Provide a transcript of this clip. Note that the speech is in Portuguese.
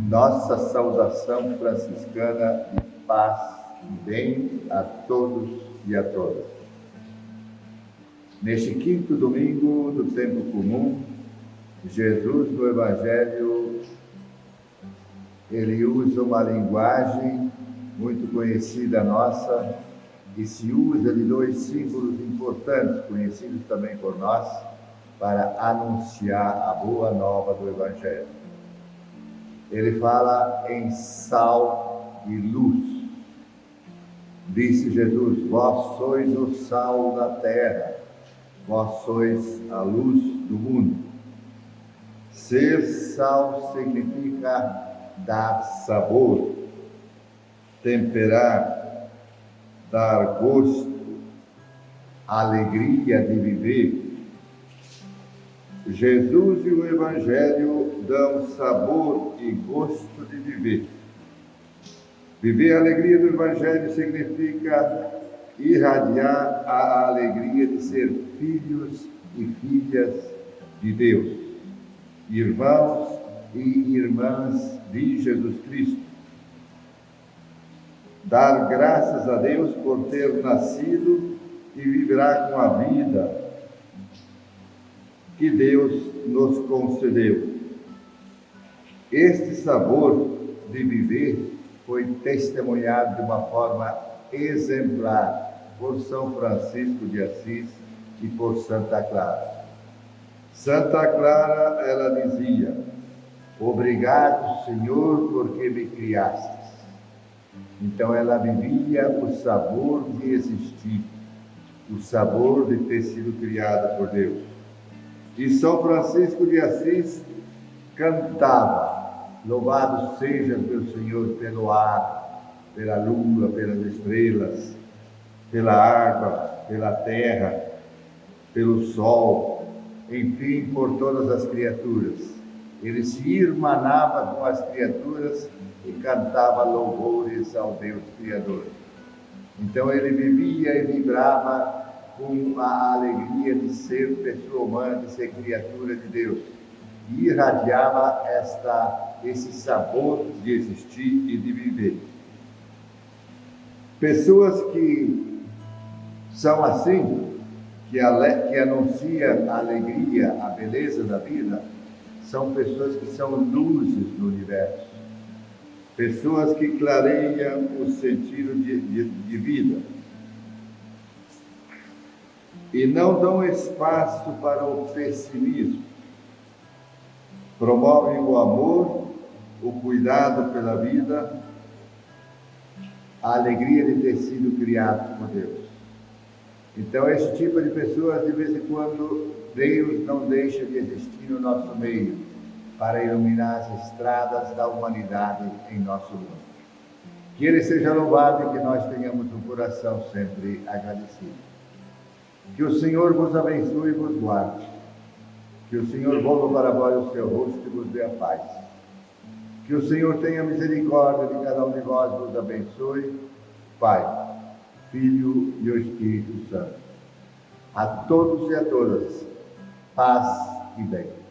nossa saudação franciscana de paz e bem a todos e a todas. Neste quinto domingo do tempo comum, Jesus no Evangelho, ele usa uma linguagem muito conhecida nossa e se usa de dois símbolos importantes, conhecidos também por nós, para anunciar a boa nova do Evangelho. Ele fala em sal e luz. Disse Jesus: Vós sois o sal da terra, vós sois a luz do mundo. Ser sal significa dar sabor, temperar, dar gosto, alegria de viver Jesus e o Evangelho dão sabor e gosto de viver. Viver a alegria do Evangelho significa irradiar a alegria de ser filhos e filhas de Deus, irmãos e irmãs de Jesus Cristo. Dar graças a Deus por ter nascido e vibrar com a vida que Deus nos concedeu. Este sabor de viver foi testemunhado de uma forma exemplar por São Francisco de Assis e por Santa Clara. Santa Clara, ela dizia: Obrigado, Senhor, porque me criastes. Então ela vivia o sabor de existir, o sabor de ter sido criada por Deus. E São Francisco de Assis cantava: Louvado seja meu Senhor pelo ar, pela lua, pelas estrelas, pela água, pela terra, pelo sol, enfim, por todas as criaturas. Ele se irmanava com as criaturas e cantava louvores ao Deus Criador. Então ele vivia e vibrava com a alegria de ser pessoa humana, de ser criatura de Deus. E irradiava esta, esse sabor de existir e de viver. Pessoas que são assim, que, ale, que anunciam a alegria, a beleza da vida, são pessoas que são luzes no universo. Pessoas que clareiam o sentido de, de, de vida e não dão espaço para o pessimismo. Promovem o amor, o cuidado pela vida, a alegria de ter sido criado por Deus. Então, esse tipo de pessoas, de vez em quando, Deus não deixa de existir no nosso meio para iluminar as estradas da humanidade em nosso mundo. Que Ele seja louvado e que nós tenhamos um coração sempre agradecido. Que o Senhor vos abençoe e vos guarde. Que o Senhor volva para vós o seu rosto e vos dê a paz. Que o Senhor tenha misericórdia de cada um de vós e vos abençoe. Pai, Filho e o Espírito Santo. A todos e a todas, paz e bem.